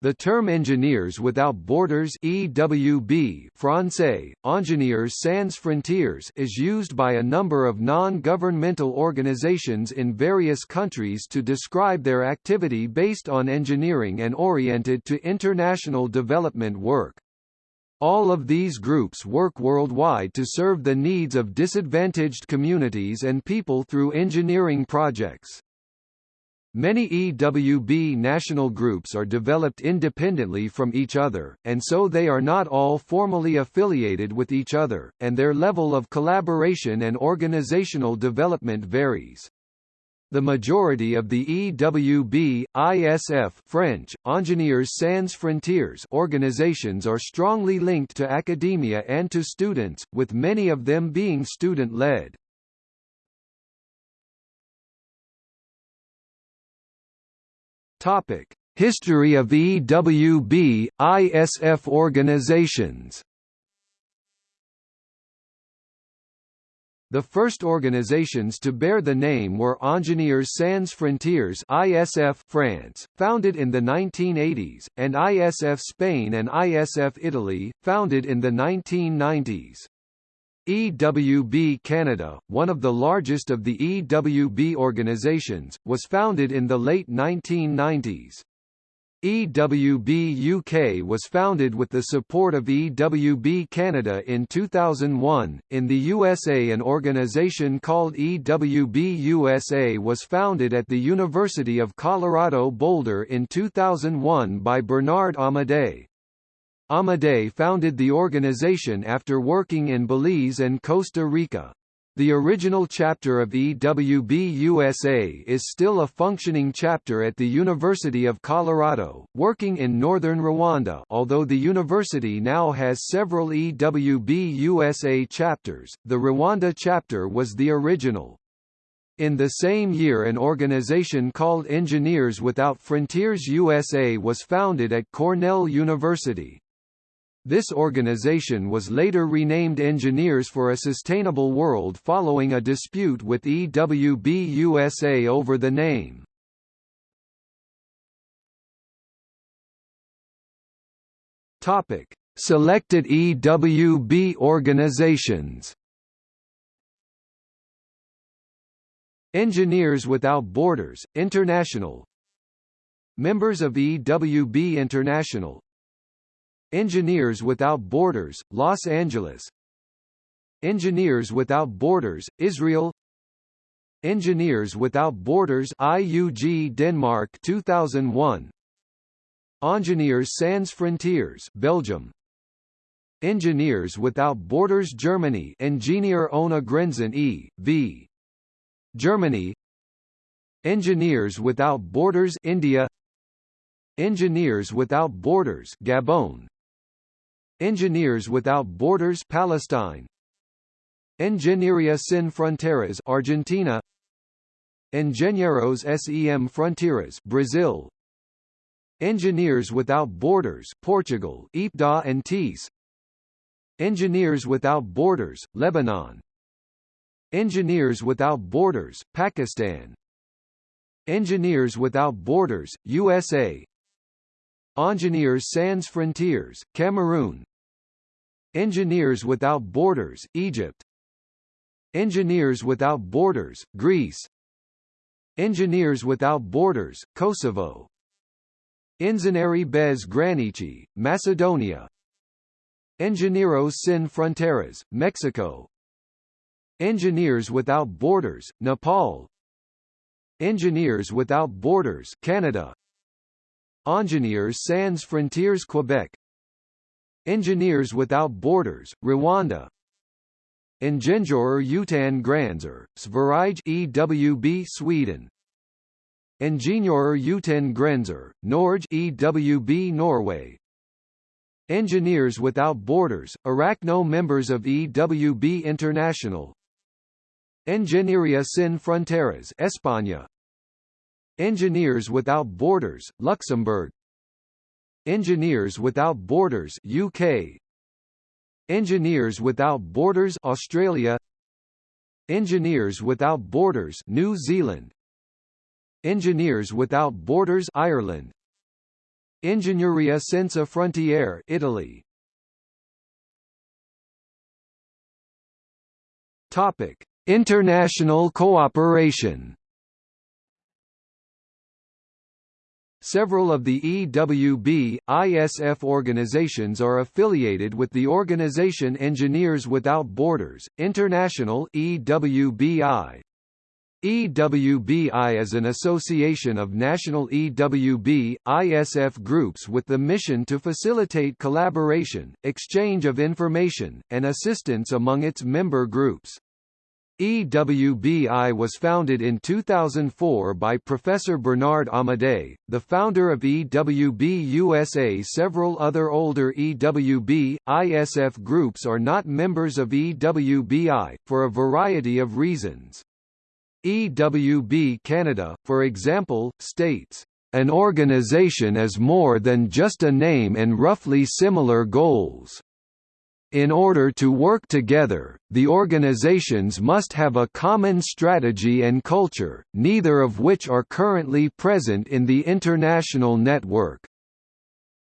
The term Engineers Without Borders EWB Francais, Ingénieurs Sans Frontières is used by a number of non-governmental organizations in various countries to describe their activity based on engineering and oriented to international development work. All of these groups work worldwide to serve the needs of disadvantaged communities and people through engineering projects. Many EWB national groups are developed independently from each other, and so they are not all formally affiliated with each other, and their level of collaboration and organizational development varies. The majority of the EWB, ISF French, Ingénieurs Sans Frontières organizations are strongly linked to academia and to students, with many of them being student-led. Topic: History of EWB, ISF organizations. The first organizations to bear the name were Ingénieurs Sans Frontières ISF France, founded in the 1980s, and ISF Spain and ISF Italy, founded in the 1990s. EWB Canada, one of the largest of the EWB organizations, was founded in the late 1990s. EWB UK was founded with the support of EWB Canada in 2001. In the USA, an organization called EWB USA was founded at the University of Colorado Boulder in 2001 by Bernard Amadei. Amadei founded the organization after working in Belize and Costa Rica. The original chapter of EWB USA is still a functioning chapter at the University of Colorado, working in northern Rwanda although the university now has several EWB USA chapters, the Rwanda chapter was the original. In the same year an organization called Engineers Without Frontiers USA was founded at Cornell University. This organization was later renamed Engineers for a Sustainable World following a dispute with EWB USA over the name. Topic: Selected EWB organizations. Engineers Without Borders, International Members of EWB International Engineers Without Borders, Los Angeles. Engineers Without Borders, Israel. Engineers Without Borders IUG Denmark 2001 Engineers Sans Frontières Belgium. Engineers Without Borders Germany. Ingenieure ohne Grenzen e.V. Germany. Engineers Without Borders India. Engineers Without Borders Gabon Engineers Without Borders Palestine. Ingeniería Sin Fronteras Argentina. Engenheiros Sem Fronteiras Brazil. Engineers Without Borders Portugal IPDA and TIS. Engineers Without Borders Lebanon. Engineers Without Borders Pakistan. Engineers Without Borders USA Engineers Sans Frontières Cameroon Engineers Without Borders, Egypt. Engineers Without Borders, Greece. Engineers Without Borders, Kosovo. Inzaneri bez Granici, Macedonia. Ingenieros Sin Fronteras, Mexico. Engineers Without Borders, Nepal. Engineers Without Borders, Canada. Engineers Sans Frontières Quebec Engineers Without Borders, Rwanda. Ingeniörer utan gränser, Sverige EWB Sweden. Ingeniörer utan gränser, Norge EWB Norway. Engineers Without Borders, Arachno members of EWB International. Ingeniería Sin Fronteras España Engineers Without Borders, Luxembourg Engineers Without Borders UK Engineers Without Borders Australia. Engineers Without Borders New Zealand. Engineers Without Borders Ireland. Ingegneria Senza Frontiere Italy. Topic: International cooperation Several of the EWB, ISF organizations are affiliated with the organization Engineers Without Borders, International EWBI. EWBI is an association of national EWB, ISF groups with the mission to facilitate collaboration, exchange of information, and assistance among its member groups. EWBI was founded in 2004 by Professor Bernard Amadei, the founder of EWB USA. Several other older EWB, ISF groups are not members of EWBI, for a variety of reasons. EWB Canada, for example, states, "...an organization is more than just a name and roughly similar goals." In order to work together, the organizations must have a common strategy and culture, neither of which are currently present in the international network.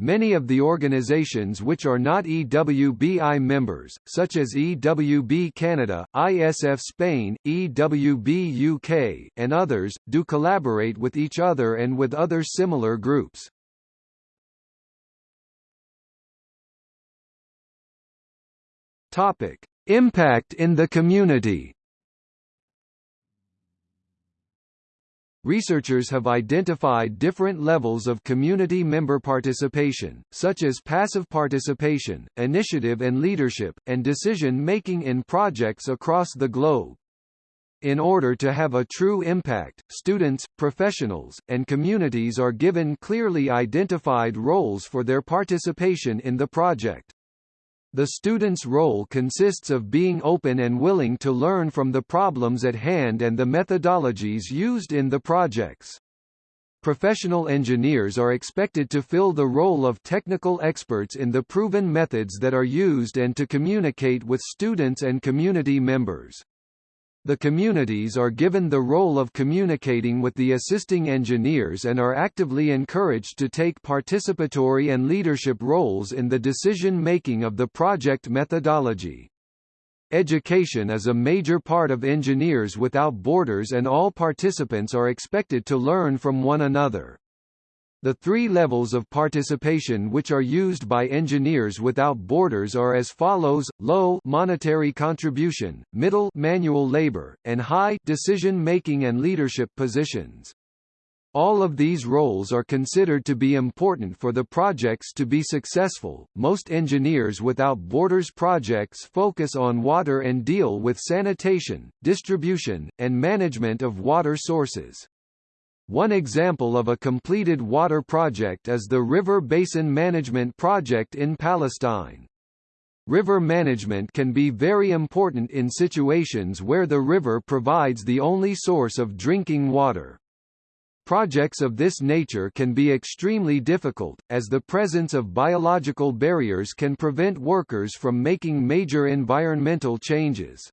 Many of the organizations which are not EWBI members, such as EWB Canada, ISF Spain, EWB UK, and others, do collaborate with each other and with other similar groups. Topic: Impact in the community. Researchers have identified different levels of community member participation, such as passive participation, initiative and leadership, and decision-making in projects across the globe. In order to have a true impact, students, professionals, and communities are given clearly identified roles for their participation in the project. The student's role consists of being open and willing to learn from the problems at hand and the methodologies used in the projects. Professional engineers are expected to fill the role of technical experts in the proven methods that are used and to communicate with students and community members. The communities are given the role of communicating with the assisting engineers and are actively encouraged to take participatory and leadership roles in the decision-making of the project methodology. Education is a major part of Engineers Without Borders and all participants are expected to learn from one another. The three levels of participation which are used by Engineers Without Borders are as follows: low monetary contribution, middle manual labor, and high decision-making and leadership positions. All of these roles are considered to be important for the projects to be successful. Most Engineers Without Borders projects focus on water and deal with sanitation, distribution, and management of water sources. One example of a completed water project is the River Basin Management Project in Palestine. River management can be very important in situations where the river provides the only source of drinking water. Projects of this nature can be extremely difficult, as the presence of biological barriers can prevent workers from making major environmental changes.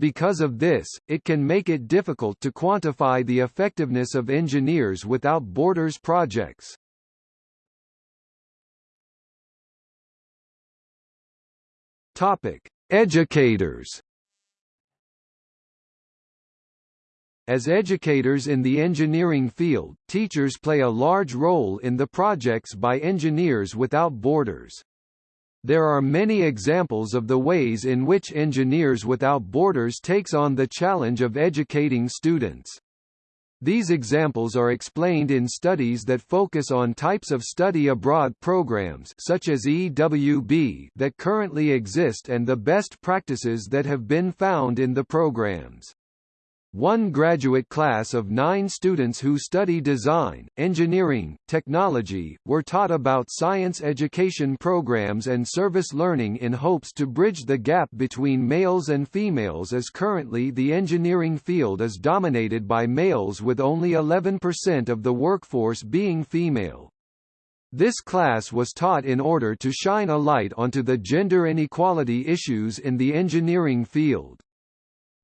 Because of this, it can make it difficult to quantify the effectiveness of Engineers Without Borders projects. Topic: Educators. As educators in the engineering field, teachers play a large role in the projects by Engineers Without Borders. There are many examples of the ways in which Engineers Without Borders takes on the challenge of educating students. These examples are explained in studies that focus on types of study abroad programs such as EWB that currently exist and the best practices that have been found in the programs. One graduate class of nine students who study design, engineering, technology, were taught about science education programs and service learning in hopes to bridge the gap between males and females as currently the engineering field is dominated by males with only 11% of the workforce being female. This class was taught in order to shine a light onto the gender inequality issues in the engineering field.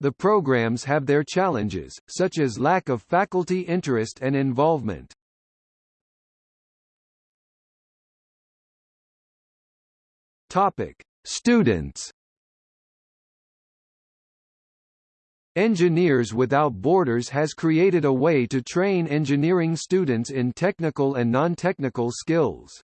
The programs have their challenges, such as lack of faculty interest and involvement. Topic: Students. Engineers Without Borders has created a way to train engineering students in technical and non-technical skills.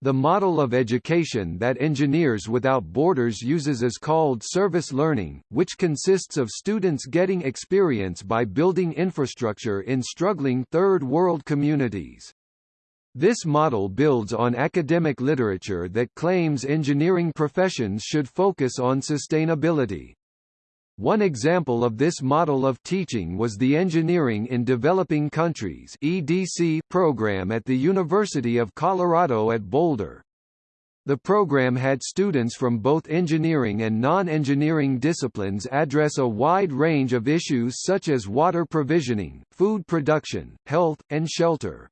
The model of education that Engineers Without Borders uses is called service learning, which consists of students getting experience by building infrastructure in struggling third world communities. This model builds on academic literature that claims engineering professions should focus on sustainability. One example of this model of teaching was the Engineering in Developing Countries (EDC) program at the University of Colorado at Boulder. The program had students from both engineering and non-engineering disciplines address a wide range of issues such as water provisioning, food production, health, and shelter.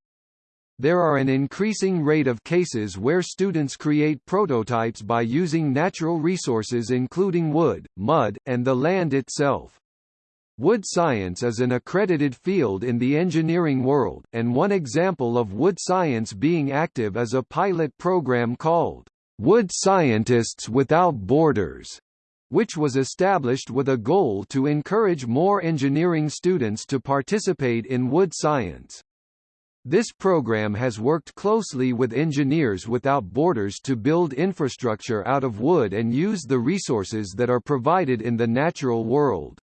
There are an increasing rate of cases where students create prototypes by using natural resources including wood, mud, and the land itself. Wood science is an accredited field in the engineering world, and one example of wood science being active is a pilot program called Wood Scientists Without Borders, which was established with a goal to encourage more engineering students to participate in wood science. This program has worked closely with Engineers Without Borders to build infrastructure out of wood and use the resources that are provided in the natural world.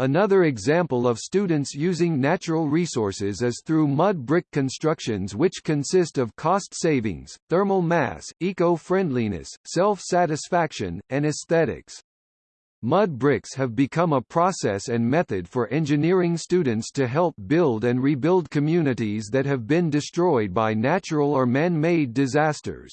Another example of students using natural resources is through mud brick constructions which consist of cost savings, thermal mass, eco-friendliness, self-satisfaction, and aesthetics. Mud bricks have become a process and method for engineering students to help build and rebuild communities that have been destroyed by natural or man-made disasters.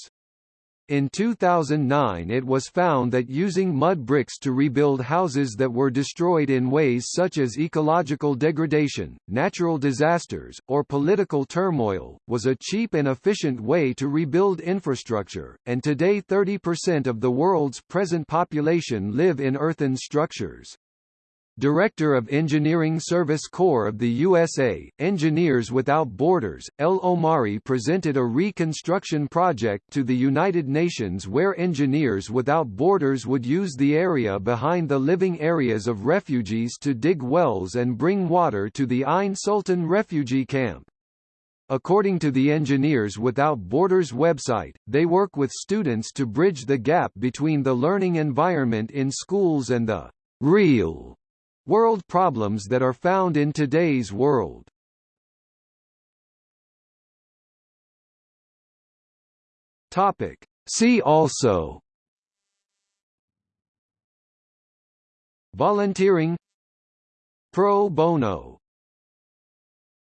In 2009 it was found that using mud bricks to rebuild houses that were destroyed in ways such as ecological degradation, natural disasters, or political turmoil, was a cheap and efficient way to rebuild infrastructure, and today 30% of the world's present population live in earthen structures. Director of Engineering Service Corps of the USA, Engineers Without Borders, El Omari presented a reconstruction project to the United Nations where Engineers Without Borders would use the area behind the living areas of refugees to dig wells and bring water to the Ain Sultan refugee camp. According to the Engineers Without Borders website, they work with students to bridge the gap between the learning environment in schools and the real World problems that are found in today's world. Topic. See also Volunteering Pro bono